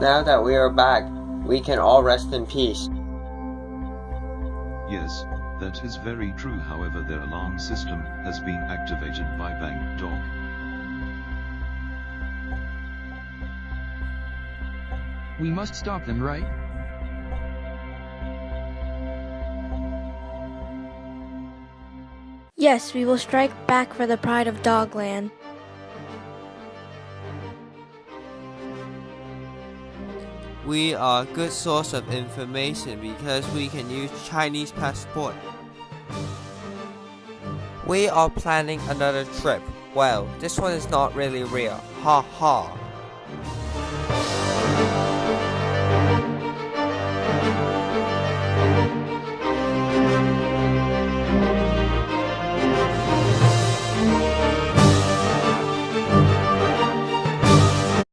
Now that we are back, we can all rest in peace. Yes, that is very true however their alarm system has been activated by Bang Dog. We must stop them, right? Yes, we will strike back for the pride of Dogland. We are a good source of information because we can use Chinese passport. We are planning another trip. Well, this one is not really real. Ha ha.